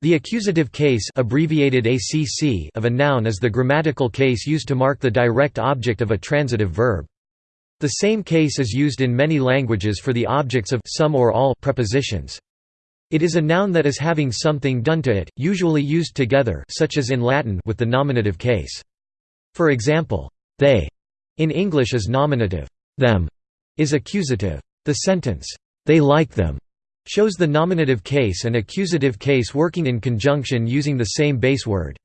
The accusative case abbreviated ACC of a noun is the grammatical case used to mark the direct object of a transitive verb. The same case is used in many languages for the objects of some or all prepositions. It is a noun that is having something done to it, usually used together such as in Latin with the nominative case. For example, they in English is nominative, them is accusative. The sentence, they like them shows the nominative case and accusative case working in conjunction using the same base word.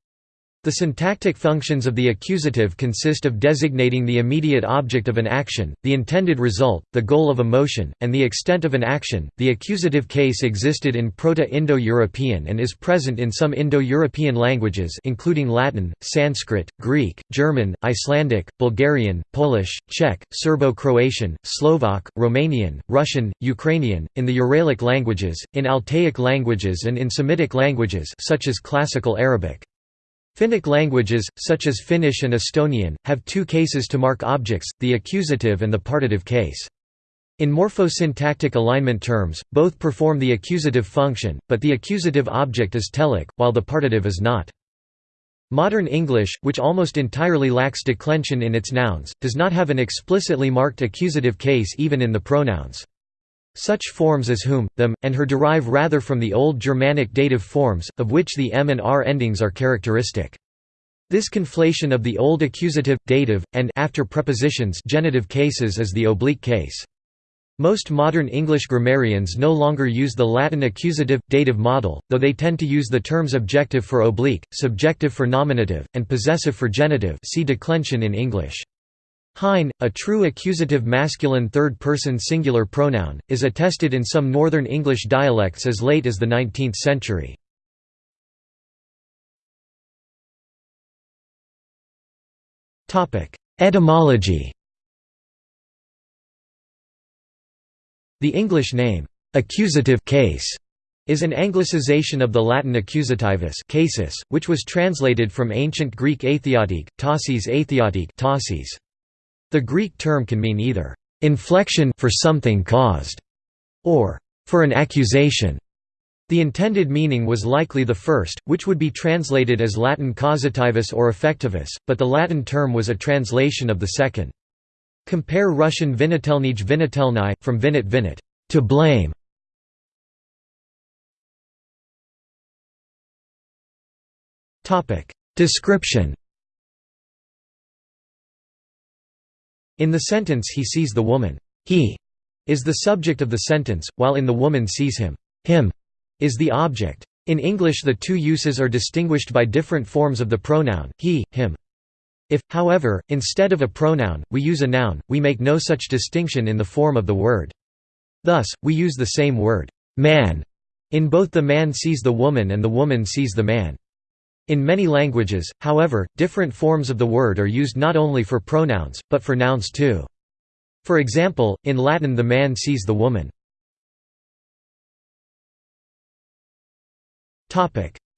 The syntactic functions of the accusative consist of designating the immediate object of an action, the intended result, the goal of a motion, and the extent of an action. The accusative case existed in Proto-Indo-European and is present in some Indo-European languages including Latin, Sanskrit, Greek, German, Icelandic, Bulgarian, Polish, Czech, Serbo-Croatian, Slovak, Romanian, Russian, Ukrainian, in the Uralic languages, in Altaic languages and in Semitic languages such as Classical Arabic. Finnic languages, such as Finnish and Estonian, have two cases to mark objects, the accusative and the partitive case. In morphosyntactic alignment terms, both perform the accusative function, but the accusative object is telic, while the partitive is not. Modern English, which almost entirely lacks declension in its nouns, does not have an explicitly marked accusative case even in the pronouns. Such forms as whom, them, and her derive rather from the Old Germanic dative forms, of which the m and r endings are characteristic. This conflation of the Old accusative, dative, and after prepositions genitive cases is the oblique case. Most modern English grammarians no longer use the Latin accusative, dative model, though they tend to use the terms objective for oblique, subjective for nominative, and possessive for genitive see declension in English. Hine, a true accusative masculine third-person singular pronoun, is attested in some Northern English dialects as late as the 19th century. Etymology The English name, accusative case, is an anglicization of the Latin accusativus casus, which was translated from ancient Greek atheotique, tausis atheotique tausis. The Greek term can mean either inflection for something caused or for an accusation. The intended meaning was likely the first, which would be translated as Latin causativus or effectivus, but the Latin term was a translation of the second. Compare Russian vinitelnij vinitelny, from vinit vinit, to blame. Description In the sentence he sees the woman, he is the subject of the sentence, while in the woman sees him, him is the object. In English the two uses are distinguished by different forms of the pronoun, he, him. If, however, instead of a pronoun, we use a noun, we make no such distinction in the form of the word. Thus, we use the same word, man, in both the man sees the woman and the woman sees the man. In many languages, however, different forms of the word are used not only for pronouns, but for nouns too. For example, in Latin the man sees the woman.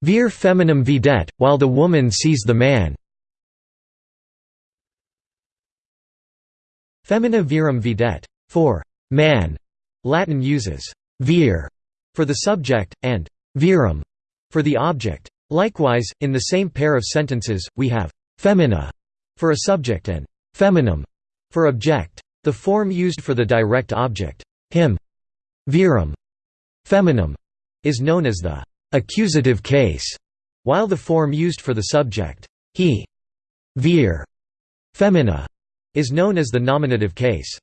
Vir feminam videt, while the woman sees the man. Femina virum videt, for man. Latin uses vir for the subject, and virum for the object. Likewise, in the same pair of sentences, we have «femina» for a subject and «feminum» for object. The form used for the direct object, him, virum, feminum, is known as the accusative case, while the form used for the subject, he, vir, femina, is known as the nominative case.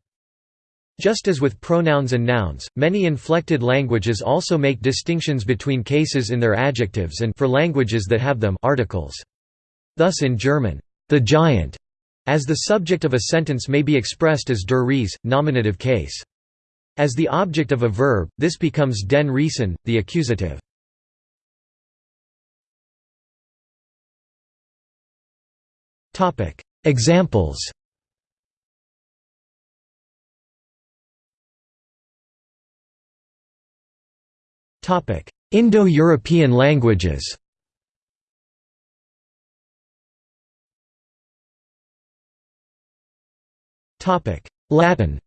Just as with pronouns and nouns, many inflected languages also make distinctions between cases in their adjectives and for languages that have them articles. Thus in German, the giant, as the subject of a sentence may be expressed as der Ries, nominative case. As the object of a verb, this becomes den Riesen, the accusative. Examples Indo-European languages Latin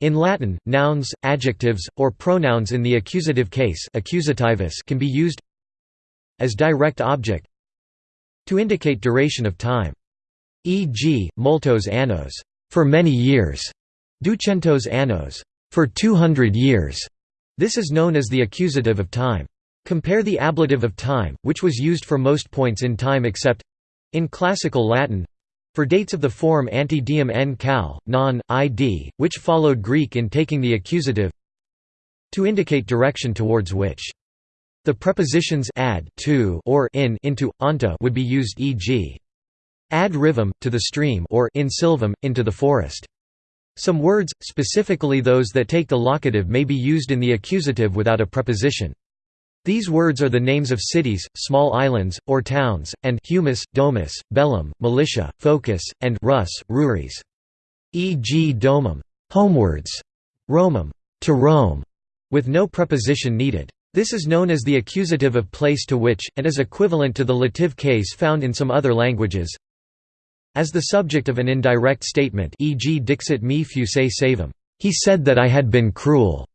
In Latin, nouns, adjectives, or pronouns in the accusative case accusativus can be used as direct object to indicate duration of time. E.g., multos annos, for many years, ducentos annos, for 200 years. This is known as the accusative of time. Compare the ablative of time, which was used for most points in time except in classical Latin for dates of the form ante diem n cal, non, id, which followed Greek in taking the accusative to indicate direction towards which. The prepositions ad to or in into, onto would be used e.g. ad rivum, to the stream or in sylvam, into the forest. Some words, specifically those that take the locative may be used in the accusative without a preposition. These words are the names of cities, small islands, or towns, and humus, domus, bellum, militia, focus, and rus, ruris. E.g. domum, homewards, Romum, to Rome, with no preposition needed. This is known as the accusative of place to which, and is equivalent to the lative case found in some other languages. As the subject of an indirect statement e.g. dixit me fuse savum, he said that I had been cruel.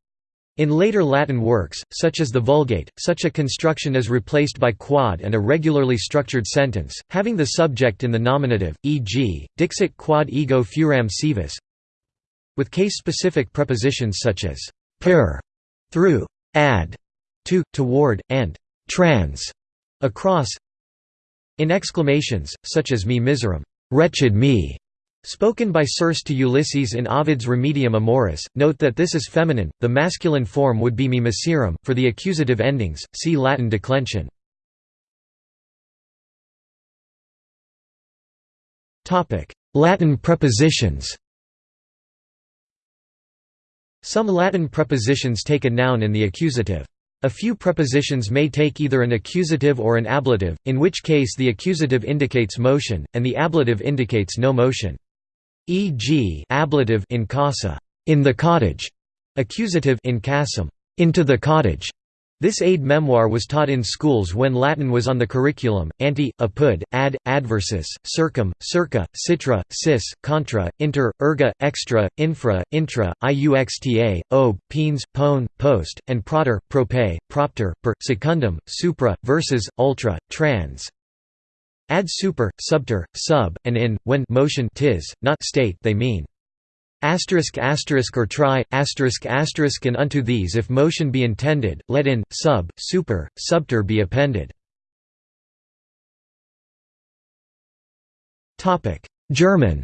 In later Latin works, such as the Vulgate, such a construction is replaced by quad and a regularly structured sentence, having the subject in the nominative, e.g., dixit quod ego furam sivis, with case-specific prepositions such as per, through, ad, to, toward, and trans, across. In exclamations, such as me miserum, wretched me, Spoken by Circe to Ulysses in Ovid's Remedia Amoris, note that this is feminine, the masculine form would be me miserum. For the accusative endings, see Latin declension. Latin prepositions Some Latin prepositions take a noun in the accusative. A few prepositions may take either an accusative or an ablative, in which case the accusative indicates motion, and the ablative indicates no motion e.g. ablative in casa, in the cottage, accusative in casum, into the cottage. This aid memoir was taught in schools when Latin was on the curriculum. ante, apud, ad, adversus, circum, circa, citra, cis, contra, inter, erga, extra, infra, intra, iuxta, ob, pens, pone, post, and proter, prope, propter, per, secundum, supra, versus, ultra, trans. Add super, subter, sub, and in, when motion tis, not state they mean. Asterisk asterisk or try, asterisk asterisk and unto these if motion be intended, let in, sub, super, subter be appended. German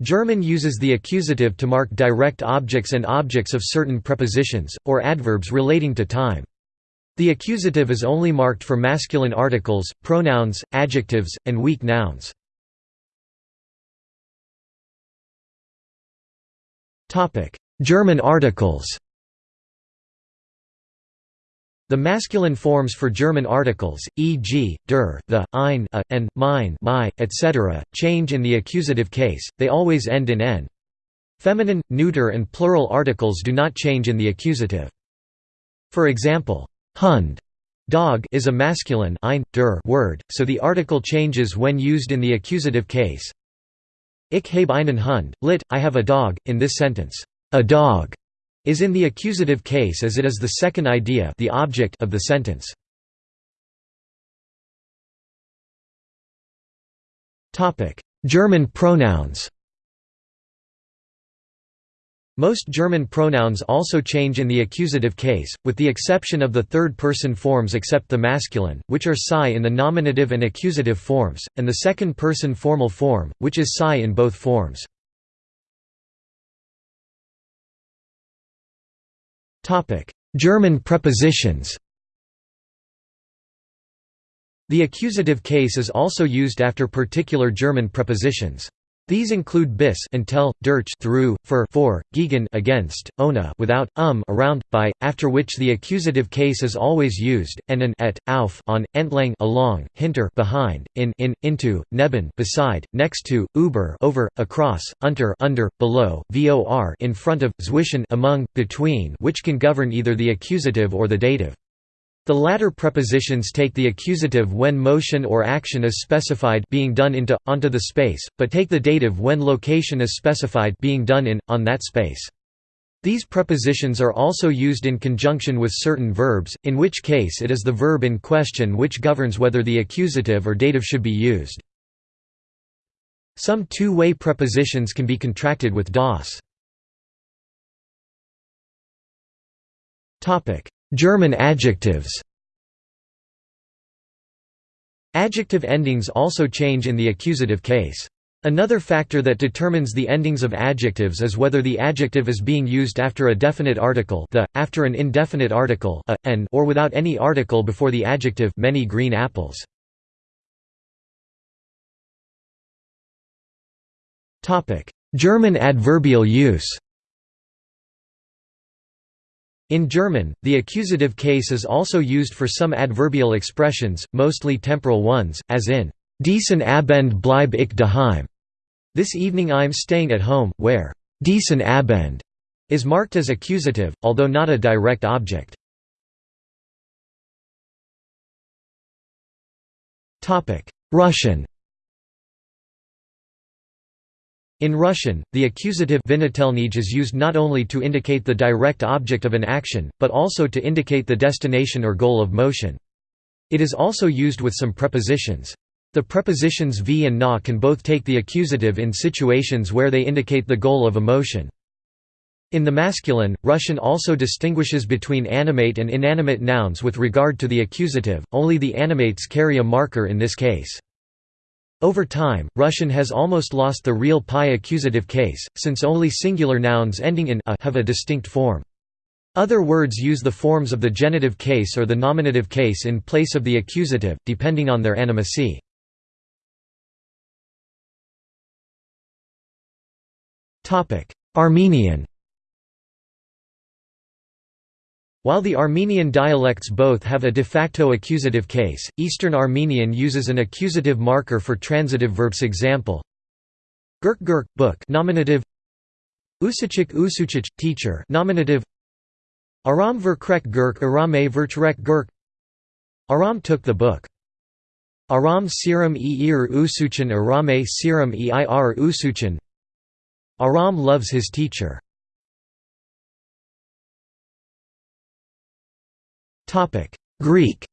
German uses the accusative to mark direct objects and objects of certain prepositions, or adverbs relating to time. The accusative is only marked for masculine articles, pronouns, adjectives, and weak nouns. German articles The masculine forms for German articles, e.g., der, the, ein, a, and mein, my, etc., change in the accusative case, they always end in n. Feminine, neuter and plural articles do not change in the accusative. For example, Hund dog is a masculine ein, der word, so the article changes when used in the accusative case. Ich habe einen Hund, lit, I have a dog, in this sentence, a dog is in the accusative case as it is the second idea the object of the sentence. German pronouns most German pronouns also change in the accusative case, with the exception of the third-person forms except the masculine, which are psi in the nominative and accusative forms, and the second-person formal form, which is psi in both forms. German prepositions The accusative case is also used after particular German prepositions. These include bis until, durch through, for for, gegen against, ohne without, um around, by, after which the accusative case is always used, and an et, auf on, entlang along, hinter behind, in in, into, neben beside, next to, über over, across, unter under, below, vor in front of, zwischen among, between which can govern either the accusative or the dative. The latter prepositions take the accusative when motion or action is specified being done into, onto the space, but take the dative when location is specified being done in, on that space. These prepositions are also used in conjunction with certain verbs, in which case it is the verb in question which governs whether the accusative or dative should be used. Some two-way prepositions can be contracted with das. German adjectives Adjective endings also change in the accusative case. Another factor that determines the endings of adjectives is whether the adjective is being used after a definite article the, after an indefinite article a, an, or without any article before the adjective many green apples. German adverbial use In German, the accusative case is also used for some adverbial expressions, mostly temporal ones, as in, Diesen Abend bleib ich daheim. This evening I'm staying at home, where diesen Abend is marked as accusative, although not a direct object. Russian In Russian, the accusative is used not only to indicate the direct object of an action, but also to indicate the destination or goal of motion. It is also used with some prepositions. The prepositions v and na can both take the accusative in situations where they indicate the goal of a motion. In the masculine, Russian also distinguishes between animate and inanimate nouns with regard to the accusative, only the animates carry a marker in this case. Over time, Russian has almost lost the real pi accusative case, since only singular nouns ending in a have a distinct form. Other words use the forms of the genitive case or the nominative case in place of the accusative, depending on their animacy. Armenian While the Armenian dialects both have a de facto accusative case, Eastern Armenian uses an accusative marker for transitive verbs example. Gurk gurk book nominative. Usachik usuchich teacher nominative. Aram verkrek gurk arame vertrek gurk. Aram took the book. Aram siram eir usuchin arame siram eir usuchin. Aram loves his teacher Greek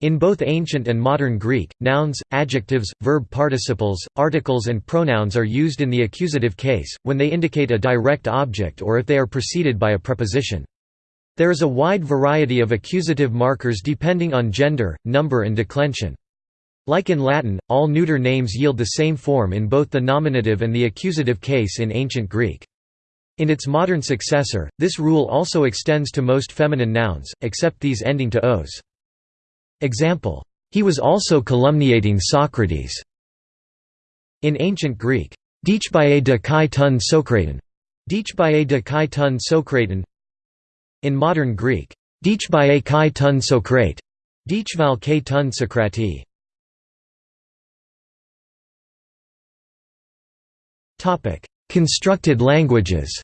In both ancient and modern Greek, nouns, adjectives, verb participles, articles and pronouns are used in the accusative case, when they indicate a direct object or if they are preceded by a preposition. There is a wide variety of accusative markers depending on gender, number and declension. Like in Latin, all neuter names yield the same form in both the nominative and the accusative case in ancient Greek. In its modern successor, this rule also extends to most feminine nouns, except these ending to os. Example, he was also calumniating Socrates. In ancient Greek, Dichbae de kai de kai. In modern Greek, Dichbae kai tun Dichval kai. Topic: Constructed languages.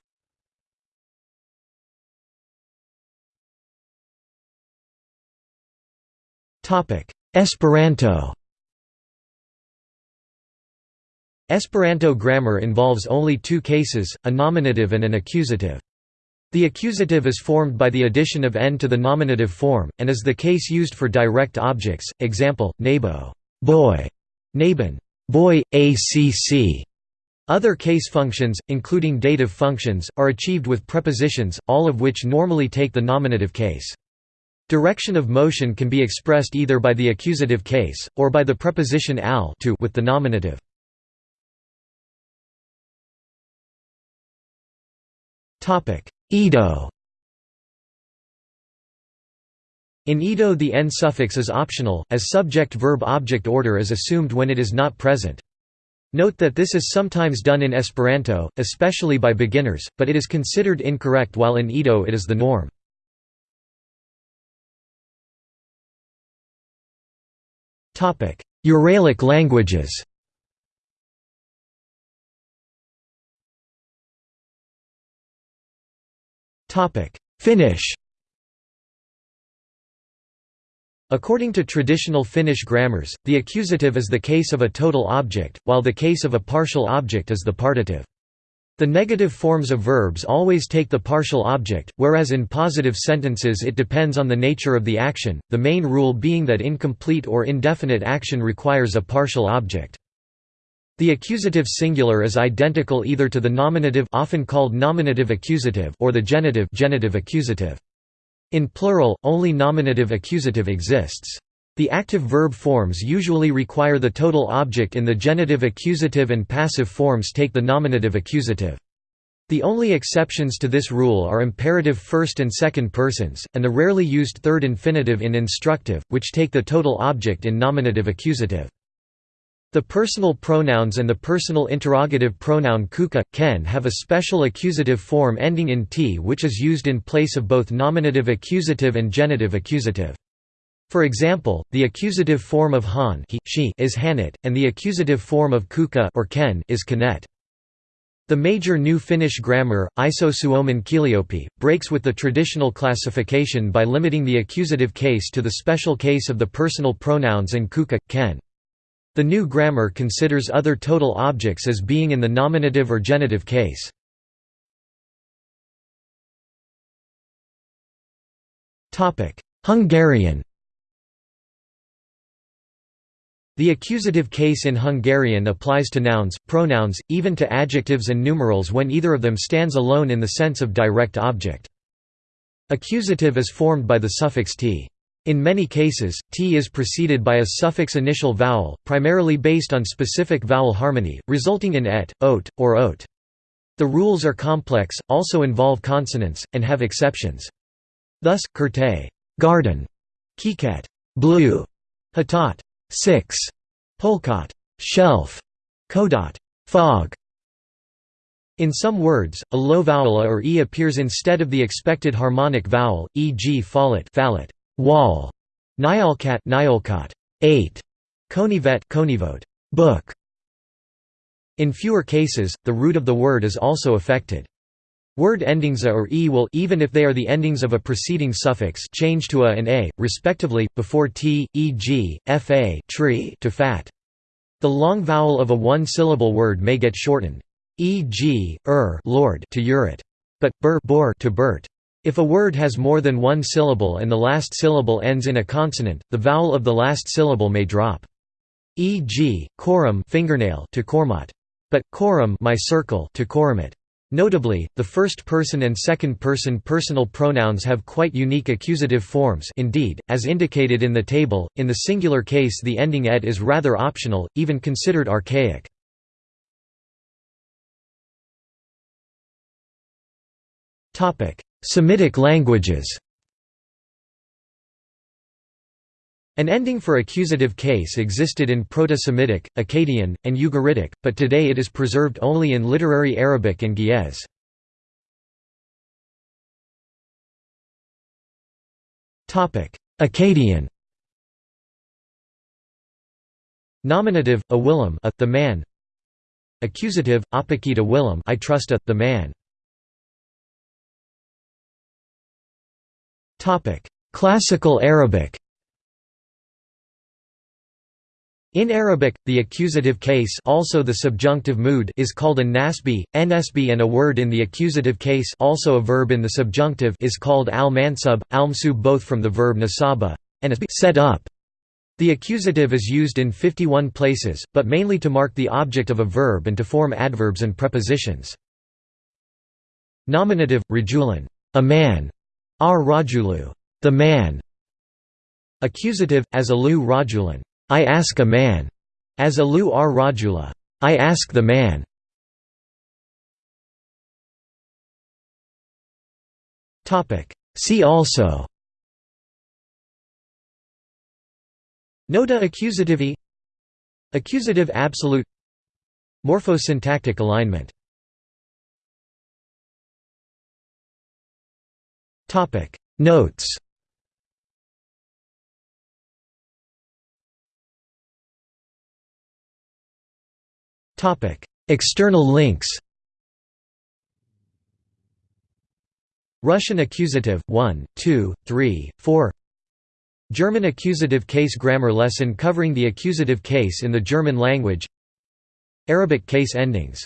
Esperanto Esperanto grammar involves only two cases, a nominative and an accusative. The accusative is formed by the addition of n to the nominative form, and is the case used for direct objects, example, knabo boy", naben boy, acc". Other case functions, including dative functions, are achieved with prepositions, all of which normally take the nominative case. Direction of motion can be expressed either by the accusative case, or by the preposition al to with the nominative. Ido In Ido the n suffix is optional, as subject-verb-object order is assumed when it is not present. Note that this is sometimes done in Esperanto, especially by beginners, but it is considered incorrect while in Ido it is the norm. Uralic languages. Finnish. According to traditional Finnish grammars, the accusative is the case of a total object, while the case of a partial object is the partitive. The negative forms of verbs always take the partial object, whereas in positive sentences it depends on the nature of the action, the main rule being that incomplete or indefinite action requires a partial object. The accusative singular is identical either to the nominative often called nominative accusative or the genitive genitive accusative. In plural, only nominative accusative exists. The active verb forms usually require the total object in the genitive accusative and passive forms take the nominative accusative. The only exceptions to this rule are imperative first and second persons, and the rarely used third infinitive in instructive, which take the total object in nominative accusative. The personal pronouns and the personal interrogative pronoun kuka, ken have a special accusative form ending in t which is used in place of both nominative accusative and genitive accusative. For example, the accusative form of han he, she is hanit, and the accusative form of kuka or ken is kanet. The major new Finnish grammar, Iso Suomen breaks with the traditional classification by limiting the accusative case to the special case of the personal pronouns and kuka, ken. The new grammar considers other total objects as being in the nominative or genitive case. Hungarian The accusative case in Hungarian applies to nouns, pronouns, even to adjectives and numerals when either of them stands alone in the sense of direct object. Accusative is formed by the suffix t. In many cases, t is preceded by a suffix initial vowel, primarily based on specific vowel harmony, resulting in et, ot, or ot. The rules are complex, also involve consonants, and have exceptions. Thus, kurte garden", kiket blue", hatat 6. Polkot shelf, kodot fog. In some words, a low vowel a or e appears instead of the expected harmonic vowel, e.g. fallet, fallet wall, nyalkat, nyalkat 8, konivet, konivot book. In fewer cases, the root of the word is also affected. Word endings a or e will even if they are the endings of a preceding suffix change to a and a, respectively, before t, e.g., fa tree to fat. The long vowel of a one-syllable word may get shortened, e.g., er lord to urit, but bur bor to burt. If a word has more than one syllable and the last syllable ends in a consonant, the vowel of the last syllable may drop. E.g., korum fingernail to kormot, but korum my circle to korumit. Notably, the first-person and second-person personal pronouns have quite unique accusative forms indeed, as indicated in the table, in the singular case the ending ed is rather optional, even considered archaic. Semitic languages An ending for accusative case existed in Proto-Semitic, Akkadian, and Ugaritic, but today it is preserved only in literary Arabic and Ge'ez. Akkadian. Nominative, a Willem a, the man. Accusative, apakita Willem I trust a, the man. Topic: Classical Arabic In Arabic, the accusative case also the subjunctive mood is called a nasbi, nsb and a word in the accusative case also a verb in the subjunctive is called al-mansub, al-msub both from the verb nasaba and set up. The accusative is used in 51 places, but mainly to mark the object of a verb and to form adverbs and prepositions. Nominative, rajulan, a man, ar rajulu, the man. Accusative, as alu rajulan, I ask a man, as Alu R. Rajula, I ask the man. See also. Nota accusative Accusative absolute. Morphosyntactic alignment. Notes External links Russian accusative 1, 2, 3, 4 German accusative case grammar lesson covering the accusative case in the German language. Arabic case endings